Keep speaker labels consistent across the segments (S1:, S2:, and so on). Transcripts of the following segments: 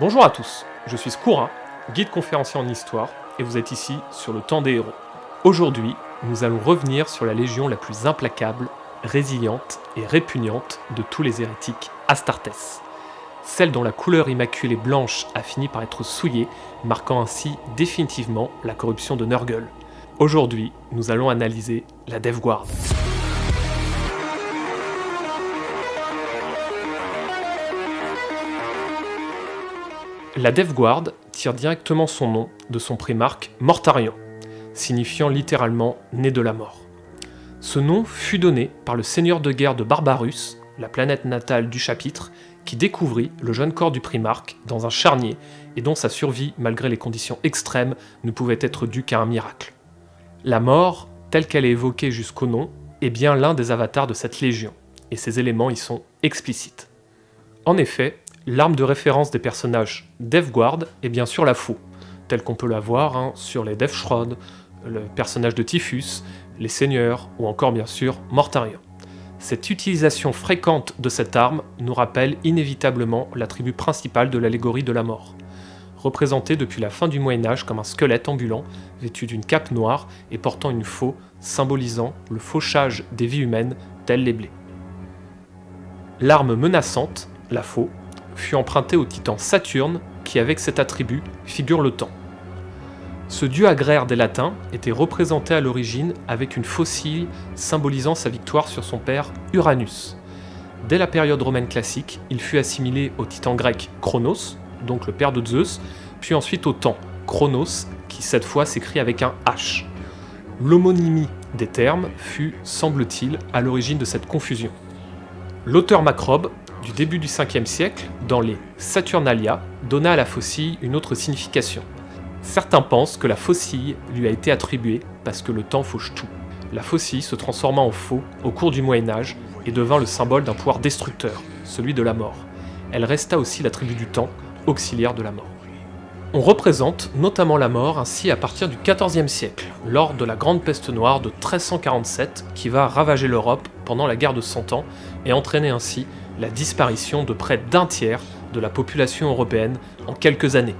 S1: Bonjour à tous, je suis Skourin, guide conférencier en histoire, et vous êtes ici sur le temps des héros. Aujourd'hui, nous allons revenir sur la légion la plus implacable, résiliente et répugnante de tous les hérétiques, Astartes. Celle dont la couleur immaculée blanche a fini par être souillée, marquant ainsi définitivement la corruption de Nurgle. Aujourd'hui, nous allons analyser la Death Guard. La Death Guard tire directement son nom de son primarque Mortarion, signifiant littéralement « né de la mort ». Ce nom fut donné par le seigneur de guerre de Barbarus, la planète natale du chapitre, qui découvrit le jeune corps du primarque dans un charnier et dont sa survie, malgré les conditions extrêmes, ne pouvait être due qu'à un miracle. La mort, telle qu'elle est évoquée jusqu'au nom, est bien l'un des avatars de cette légion, et ces éléments y sont explicites. En effet, L'arme de référence des personnages Death Guard est bien sûr la faux, telle qu'on peut la voir hein, sur les Death Shroud, le personnage de Typhus, les Seigneurs ou encore bien sûr Mortarion. Cette utilisation fréquente de cette arme nous rappelle inévitablement l'attribut principal de l'allégorie de la mort. Représenté depuis la fin du Moyen-Âge comme un squelette ambulant, vêtu d'une cape noire et portant une faux, symbolisant le fauchage des vies humaines, telles les blés. L'arme menaçante, la faux, fut emprunté au titan Saturne, qui avec cet attribut figure le temps. Ce dieu agraire des latins était représenté à l'origine avec une faucille symbolisant sa victoire sur son père Uranus. Dès la période romaine classique, il fut assimilé au titan grec Chronos, donc le père de Zeus, puis ensuite au temps, Chronos, qui cette fois s'écrit avec un H. L'homonymie des termes fut, semble-t-il, à l'origine de cette confusion. L'auteur Macrobe du début du 5e siècle, dans les Saturnalia, donna à la faucille une autre signification. Certains pensent que la faucille lui a été attribuée parce que le temps fauche tout. La faucille se transforma en faux au cours du Moyen Âge et devint le symbole d'un pouvoir destructeur, celui de la mort. Elle resta aussi l'attribut du temps, auxiliaire de la mort. On représente notamment la mort ainsi à partir du XIVe siècle, lors de la Grande Peste Noire de 1347 qui va ravager l'Europe pendant la guerre de Cent Ans et entraîner ainsi la disparition de près d'un tiers de la population européenne en quelques années.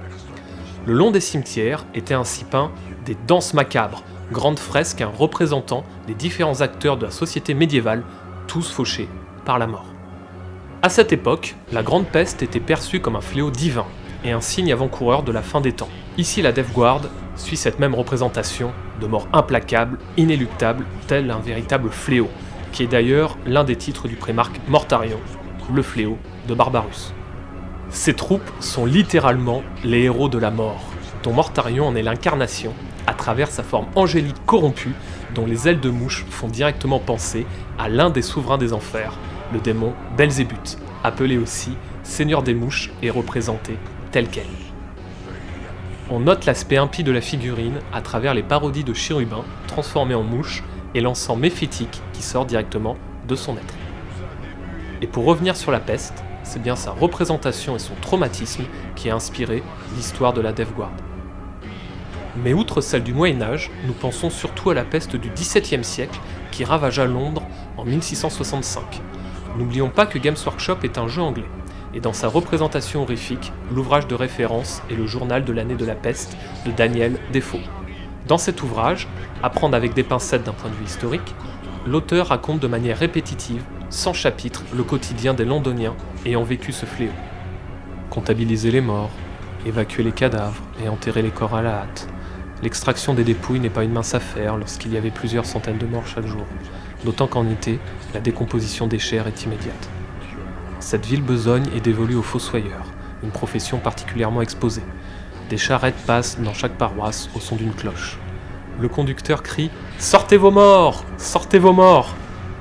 S1: Le long des cimetières étaient ainsi peints des danses macabres, grandes fresques représentant les différents acteurs de la société médiévale, tous fauchés par la mort. À cette époque, la Grande Peste était perçue comme un fléau divin et un signe avant-coureur de la fin des temps. Ici, la Death Guard suit cette même représentation de mort implacable, inéluctable, tel un véritable fléau, qui est d'ailleurs l'un des titres du prémarque Mortarion, le fléau de Barbarus. Ces troupes sont littéralement les héros de la mort, dont Mortarion en est l'incarnation, à travers sa forme angélique corrompue, dont les ailes de mouche font directement penser à l'un des souverains des enfers, le démon Belzébuth, appelé aussi Seigneur des mouches et représenté tel quel. On note l'aspect impie de la figurine à travers les parodies de chérubins transformés en mouches et l'encens méphitique qui sort directement de son être. Et pour revenir sur la peste, c'est bien sa représentation et son traumatisme qui a inspiré l'histoire de la Death Guard. Mais outre celle du Moyen-Âge, nous pensons surtout à la peste du XVIIe siècle qui ravagea Londres en 1665. N'oublions pas que Games Workshop est un jeu anglais, et dans sa représentation horrifique, l'ouvrage de référence est le journal de l'année de la peste de Daniel Defoe. Dans cet ouvrage, à prendre avec des pincettes d'un point de vue historique, l'auteur raconte de manière répétitive 100 chapitres le quotidien des londoniens ayant vécu ce fléau. Comptabiliser les morts, évacuer les cadavres et enterrer les corps à la hâte. L'extraction des dépouilles n'est pas une mince affaire lorsqu'il y avait plusieurs centaines de morts chaque jour, d'autant qu'en été, la décomposition des chairs est immédiate. Cette ville besogne est dévolue aux fossoyeurs, une profession particulièrement exposée. Des charrettes passent dans chaque paroisse au son d'une cloche. Le conducteur crie « Sortez vos morts Sortez vos morts !»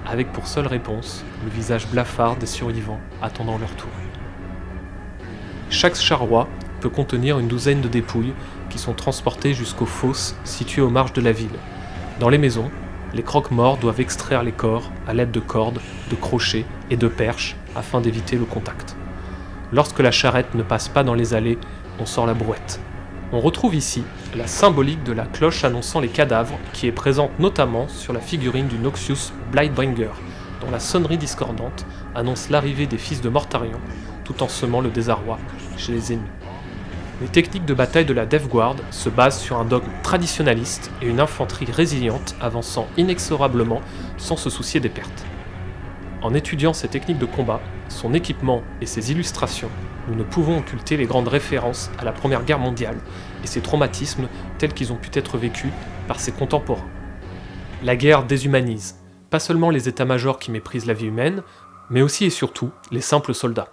S1: Avec pour seule réponse le visage blafard des survivants attendant leur tour. Chaque charroi peut contenir une douzaine de dépouilles qui sont transportées jusqu'aux fosses situées aux marges de la ville. Dans les maisons, les croque-morts doivent extraire les corps à l'aide de cordes, de crochets et de perches afin d'éviter le contact. Lorsque la charrette ne passe pas dans les allées, on sort la brouette. On retrouve ici la symbolique de la cloche annonçant les cadavres qui est présente notamment sur la figurine du Noxius Blightbringer, dont la sonnerie discordante annonce l'arrivée des fils de Mortarion, tout en semant le désarroi chez les ennemis. Les techniques de bataille de la Death Guard se basent sur un dogme traditionnaliste et une infanterie résiliente avançant inexorablement sans se soucier des pertes. En étudiant ces techniques de combat, son équipement et ses illustrations, nous ne pouvons occulter les grandes références à la Première Guerre mondiale et ses traumatismes tels qu'ils ont pu être vécus par ses contemporains. La guerre déshumanise, pas seulement les états-majors qui méprisent la vie humaine, mais aussi et surtout les simples soldats.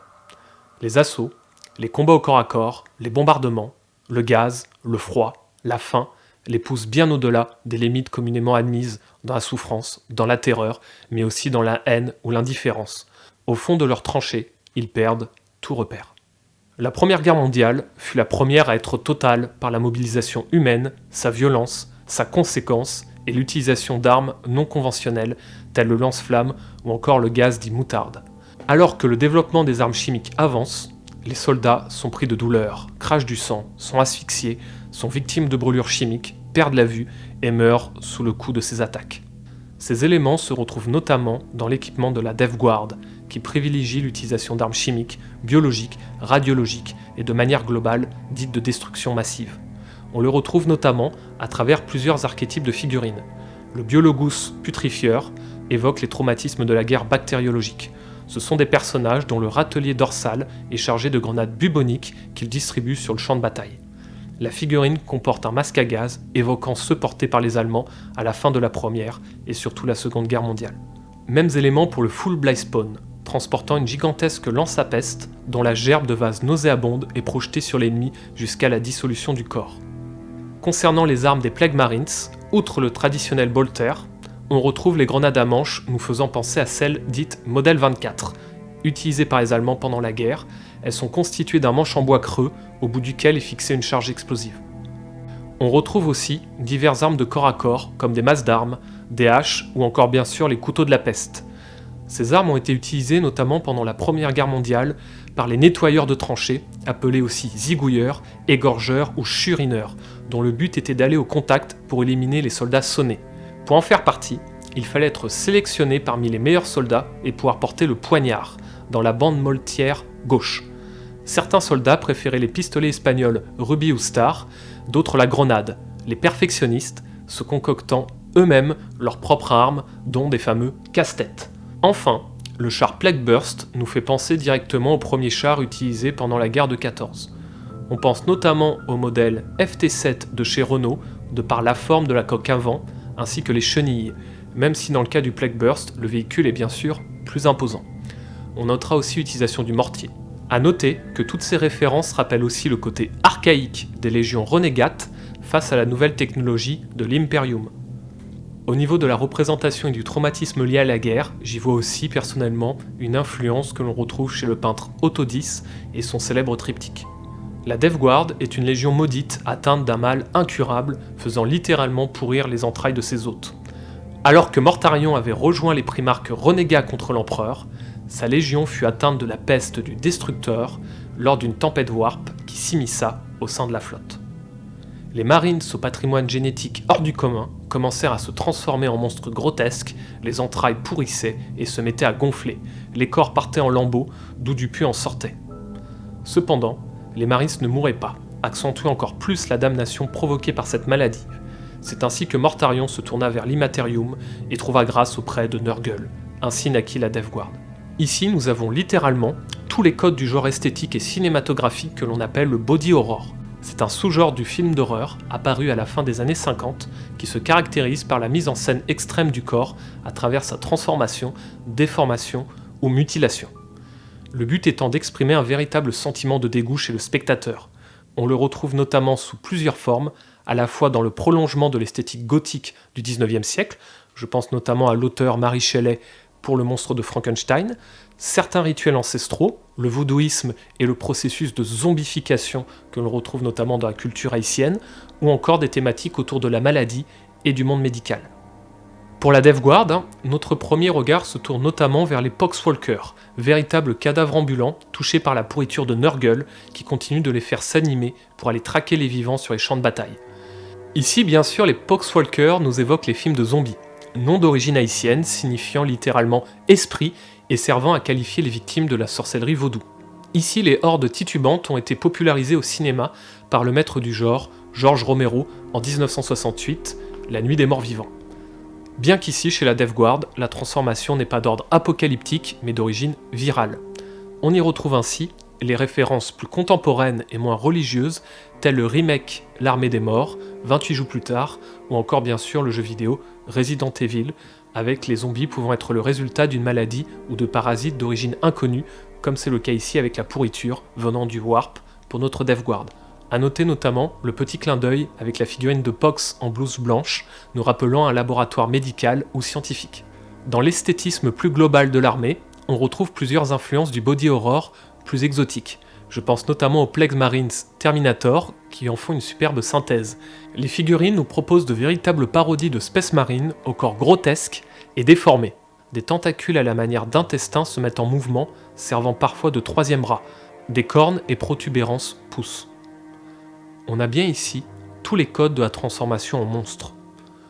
S1: Les assauts, les combats au corps à corps, les bombardements, le gaz, le froid, la faim, les poussent bien au-delà des limites communément admises dans la souffrance, dans la terreur, mais aussi dans la haine ou l'indifférence. Au fond de leurs tranchées, ils perdent tout repère. La Première Guerre mondiale fut la première à être totale par la mobilisation humaine, sa violence, sa conséquence et l'utilisation d'armes non conventionnelles telles le lance-flamme ou encore le gaz dit moutarde. Alors que le développement des armes chimiques avance, les soldats sont pris de douleur, crachent du sang, sont asphyxiés, sont victimes de brûlures chimiques, perdent la vue et meurent sous le coup de ces attaques. Ces éléments se retrouvent notamment dans l'équipement de la Death Guard, qui privilégie l'utilisation d'armes chimiques, biologiques, radiologiques et de manière globale dites de destruction massive. On le retrouve notamment à travers plusieurs archétypes de figurines. Le Biologus putrifieur évoque les traumatismes de la guerre bactériologique, ce sont des personnages dont le râtelier dorsal est chargé de grenades buboniques qu'il distribue sur le champ de bataille. La figurine comporte un masque à gaz évoquant ceux portés par les Allemands à la fin de la Première et surtout la Seconde Guerre mondiale. Mêmes éléments pour le Full Spawn, transportant une gigantesque lance à peste dont la gerbe de vase nauséabonde est projetée sur l'ennemi jusqu'à la dissolution du corps. Concernant les armes des Plague Marines, outre le traditionnel bolter, on retrouve les grenades à manche nous faisant penser à celles dites Modèle 24. Utilisées par les Allemands pendant la guerre, elles sont constituées d'un manche en bois creux au bout duquel est fixée une charge explosive. On retrouve aussi diverses armes de corps à corps comme des masses d'armes, des haches ou encore bien sûr les couteaux de la peste. Ces armes ont été utilisées notamment pendant la Première Guerre mondiale par les nettoyeurs de tranchées, appelés aussi zigouilleurs, égorgeurs ou churineurs, dont le but était d'aller au contact pour éliminer les soldats sonnés. Pour en faire partie, il fallait être sélectionné parmi les meilleurs soldats et pouvoir porter le poignard, dans la bande moltière gauche. Certains soldats préféraient les pistolets espagnols Ruby ou Star, d'autres la grenade, les perfectionnistes se concoctant eux-mêmes leurs propres armes, dont des fameux casse-têtes. Enfin, le char Plague Burst nous fait penser directement au premier char utilisé pendant la guerre de 14. On pense notamment au modèle FT7 de chez Renault, de par la forme de la coque avant, ainsi que les chenilles, même si dans le cas du Plague Burst, le véhicule est bien sûr plus imposant. On notera aussi l'utilisation du mortier. A noter que toutes ces références rappellent aussi le côté archaïque des légions renégates face à la nouvelle technologie de l'Imperium. Au niveau de la représentation et du traumatisme lié à la guerre, j'y vois aussi personnellement une influence que l'on retrouve chez le peintre Autodis et son célèbre triptyque. La Death Guard est une légion maudite atteinte d'un mal incurable, faisant littéralement pourrir les entrailles de ses hôtes. Alors que Mortarion avait rejoint les primarques renégats contre l'empereur, sa légion fut atteinte de la peste du Destructeur lors d'une tempête warp qui s'immisça au sein de la flotte. Les Marines au patrimoine génétique hors du commun commencèrent à se transformer en monstres grotesques, les entrailles pourrissaient et se mettaient à gonfler, les corps partaient en lambeaux, d'où du puits en sortait. Cependant, les Marines ne mouraient pas, accentuant encore plus la damnation provoquée par cette maladie. C'est ainsi que Mortarion se tourna vers l'Immaterium et trouva grâce auprès de Nurgle. Ainsi naquit la Death Guard. Ici, nous avons littéralement tous les codes du genre esthétique et cinématographique que l'on appelle le body horror. C'est un sous-genre du film d'horreur apparu à la fin des années 50 qui se caractérise par la mise en scène extrême du corps à travers sa transformation, déformation ou mutilation le but étant d'exprimer un véritable sentiment de dégoût chez le spectateur. On le retrouve notamment sous plusieurs formes, à la fois dans le prolongement de l'esthétique gothique du 19e siècle, je pense notamment à l'auteur Marie Shelley pour le monstre de Frankenstein, certains rituels ancestraux, le vaudouisme et le processus de zombification que l'on retrouve notamment dans la culture haïtienne, ou encore des thématiques autour de la maladie et du monde médical. Pour la Death Guard, hein, notre premier regard se tourne notamment vers les Poxwalkers, véritables cadavres ambulants touchés par la pourriture de Nurgle qui continue de les faire s'animer pour aller traquer les vivants sur les champs de bataille. Ici, bien sûr, les Poxwalkers nous évoquent les films de zombies, nom d'origine haïtienne signifiant littéralement esprit et servant à qualifier les victimes de la sorcellerie vaudou. Ici, les hordes titubantes ont été popularisées au cinéma par le maître du genre, George Romero, en 1968, La Nuit des Morts Vivants. Bien qu'ici, chez la Death Guard, la transformation n'est pas d'ordre apocalyptique, mais d'origine virale. On y retrouve ainsi les références plus contemporaines et moins religieuses, telles le remake L'Armée des Morts, 28 jours plus tard, ou encore bien sûr le jeu vidéo Resident Evil, avec les zombies pouvant être le résultat d'une maladie ou de parasites d'origine inconnue comme c'est le cas ici avec la pourriture venant du Warp pour notre Death Guard. A noter notamment le petit clin d'œil avec la figurine de Pox en blouse blanche, nous rappelant un laboratoire médical ou scientifique. Dans l'esthétisme plus global de l'armée, on retrouve plusieurs influences du body horror plus exotiques. Je pense notamment aux Plex Marines Terminator, qui en font une superbe synthèse. Les figurines nous proposent de véritables parodies de Space Marine au corps grotesque et déformé. Des tentacules à la manière d'intestins se mettent en mouvement, servant parfois de troisième bras. Des cornes et protubérances poussent. On a bien ici tous les codes de la transformation en monstre.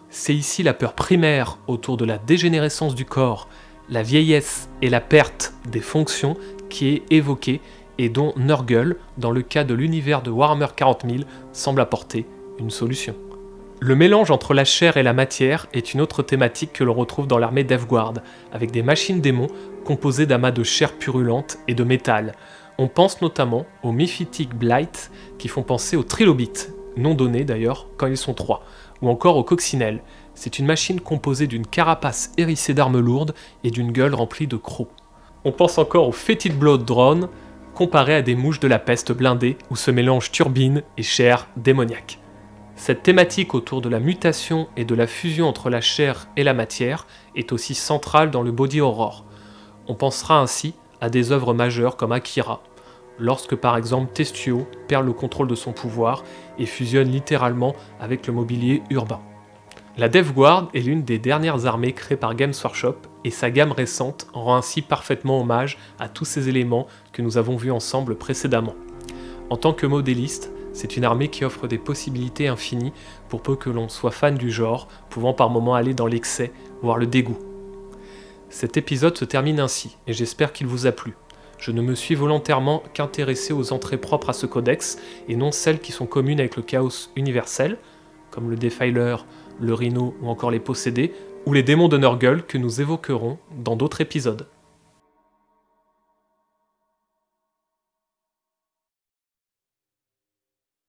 S1: C'est ici la peur primaire autour de la dégénérescence du corps, la vieillesse et la perte des fonctions qui est évoquée et dont Nurgle, dans le cas de l'univers de Warhammer 40 000, semble apporter une solution. Le mélange entre la chair et la matière est une autre thématique que l'on retrouve dans l'armée Guard, avec des machines démons composées d'amas de chair purulente et de métal. On pense notamment aux Mephitic Blight qui font penser aux trilobites, non donnés d'ailleurs quand ils sont trois, ou encore aux coccinelles. C'est une machine composée d'une carapace hérissée d'armes lourdes et d'une gueule remplie de crocs. On pense encore aux Fetid Blood Drone, comparés à des mouches de la peste blindées où se mélangent turbines et chair démoniaque. Cette thématique autour de la mutation et de la fusion entre la chair et la matière est aussi centrale dans le body horror. On pensera ainsi à des œuvres majeures comme Akira, lorsque par exemple Testio perd le contrôle de son pouvoir et fusionne littéralement avec le mobilier urbain. La Death Guard est l'une des dernières armées créées par Games Workshop et sa gamme récente rend ainsi parfaitement hommage à tous ces éléments que nous avons vus ensemble précédemment. En tant que modéliste, c'est une armée qui offre des possibilités infinies pour peu que l'on soit fan du genre, pouvant par moments aller dans l'excès, voire le dégoût. Cet épisode se termine ainsi, et j'espère qu'il vous a plu. Je ne me suis volontairement qu'intéressé aux entrées propres à ce codex, et non celles qui sont communes avec le chaos universel, comme le Defiler, le Rhino ou encore les possédés, ou les démons de Nurgle que nous évoquerons dans d'autres épisodes.